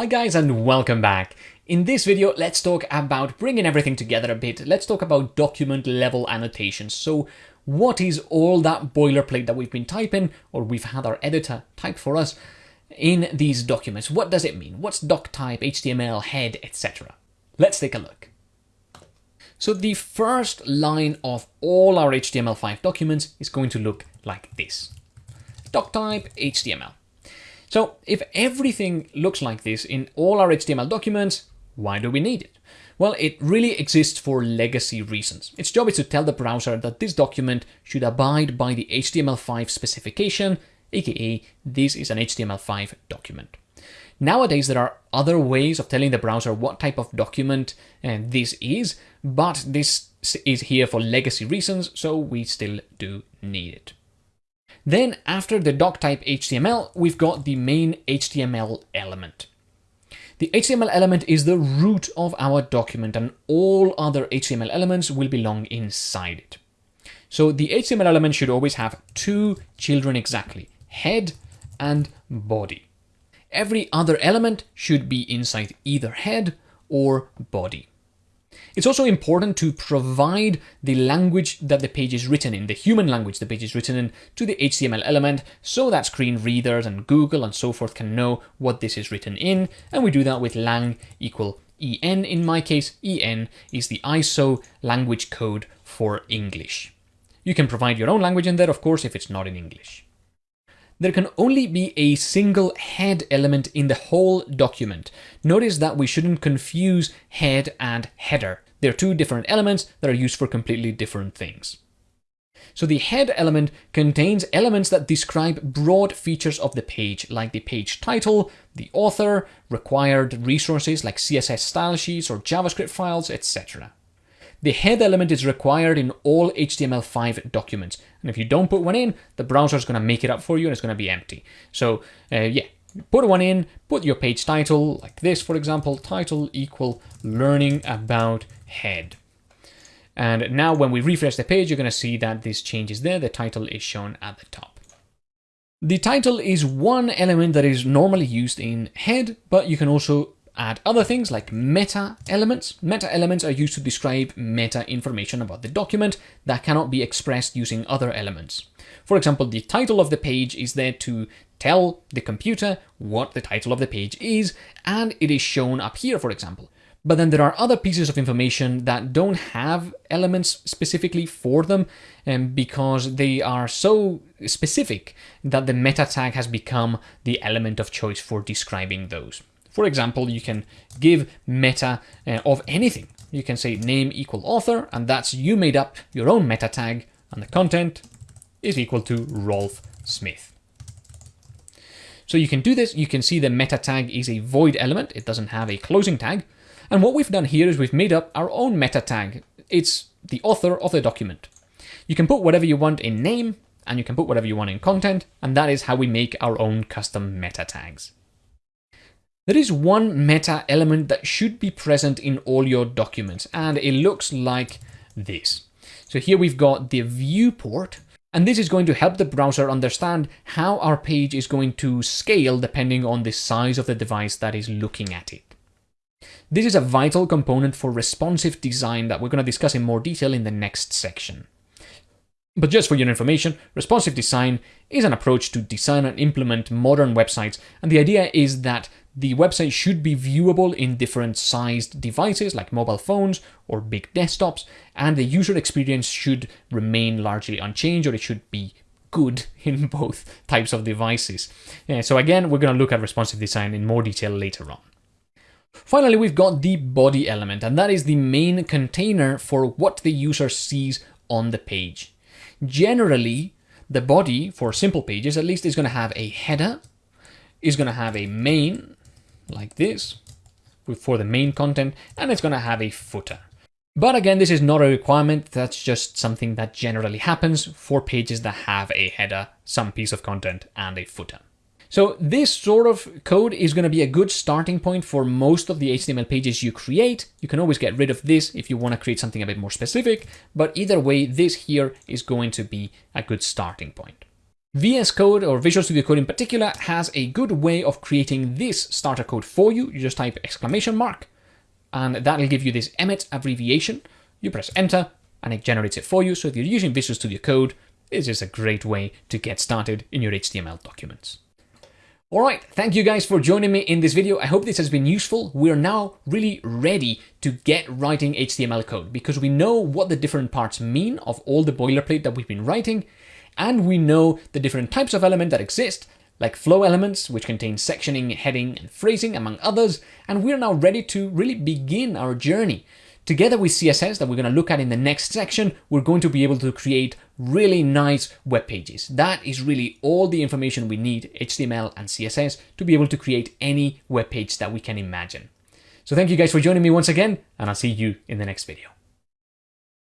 Hi guys and welcome back. In this video, let's talk about bringing everything together a bit. Let's talk about document level annotations. So what is all that boilerplate that we've been typing or we've had our editor type for us in these documents? What does it mean? What's doc type, HTML, head, etc.? Let's take a look. So the first line of all our HTML5 documents is going to look like this. Doc type HTML. So if everything looks like this in all our HTML documents, why do we need it? Well, it really exists for legacy reasons. Its job is to tell the browser that this document should abide by the HTML5 specification, aka this is an HTML5 document. Nowadays, there are other ways of telling the browser what type of document uh, this is, but this is here for legacy reasons, so we still do need it. Then after the doc type HTML, we've got the main HTML element. The HTML element is the root of our document and all other HTML elements will belong inside it. So the HTML element should always have two children exactly, head and body. Every other element should be inside either head or body. It's also important to provide the language that the page is written in, the human language the page is written in, to the HTML element so that screen readers and Google and so forth can know what this is written in. And we do that with lang equal en. In my case, en is the ISO language code for English. You can provide your own language in there, of course, if it's not in English there can only be a single head element in the whole document. Notice that we shouldn't confuse head and header. They're two different elements that are used for completely different things. So the head element contains elements that describe broad features of the page, like the page title, the author, required resources like CSS style sheets or JavaScript files, etc. The head element is required in all HTML5 documents. And if you don't put one in, the browser is going to make it up for you and it's going to be empty. So uh, yeah, put one in, put your page title like this, for example, title equal learning about head. And now when we refresh the page, you're going to see that this change is there. The title is shown at the top. The title is one element that is normally used in head, but you can also add other things like meta elements. Meta elements are used to describe meta information about the document that cannot be expressed using other elements. For example, the title of the page is there to tell the computer what the title of the page is, and it is shown up here, for example. But then there are other pieces of information that don't have elements specifically for them um, because they are so specific that the meta tag has become the element of choice for describing those. For example, you can give meta uh, of anything. You can say name equal author, and that's you made up your own meta tag, and the content is equal to Rolf Smith. So you can do this. You can see the meta tag is a void element. It doesn't have a closing tag. And what we've done here is we've made up our own meta tag. It's the author of the document. You can put whatever you want in name, and you can put whatever you want in content, and that is how we make our own custom meta tags. There is one meta element that should be present in all your documents, and it looks like this. So here we've got the viewport, and this is going to help the browser understand how our page is going to scale depending on the size of the device that is looking at it. This is a vital component for responsive design that we're going to discuss in more detail in the next section. But just for your information, responsive design is an approach to design and implement modern websites, and the idea is that the website should be viewable in different sized devices like mobile phones or big desktops, and the user experience should remain largely unchanged or it should be good in both types of devices. Uh, so again, we're going to look at responsive design in more detail later on. Finally, we've got the body element, and that is the main container for what the user sees on the page. Generally, the body, for simple pages at least, is going to have a header, is going to have a main, like this for the main content and it's going to have a footer. But again, this is not a requirement, that's just something that generally happens for pages that have a header, some piece of content, and a footer. So this sort of code is going to be a good starting point for most of the HTML pages you create. You can always get rid of this if you want to create something a bit more specific, but either way, this here is going to be a good starting point. VS Code or Visual Studio Code in particular has a good way of creating this starter code for you. You just type exclamation mark and that'll give you this Emmet abbreviation. You press enter and it generates it for you. So if you're using Visual Studio Code, this is a great way to get started in your HTML documents. All right, thank you guys for joining me in this video. I hope this has been useful. We're now really ready to get writing HTML code because we know what the different parts mean of all the boilerplate that we've been writing, and we know the different types of element that exist, like flow elements, which contain sectioning, heading, and phrasing, among others, and we're now ready to really begin our journey Together with CSS that we're going to look at in the next section, we're going to be able to create really nice web pages. That is really all the information we need, HTML and CSS, to be able to create any web page that we can imagine. So thank you guys for joining me once again, and I'll see you in the next video.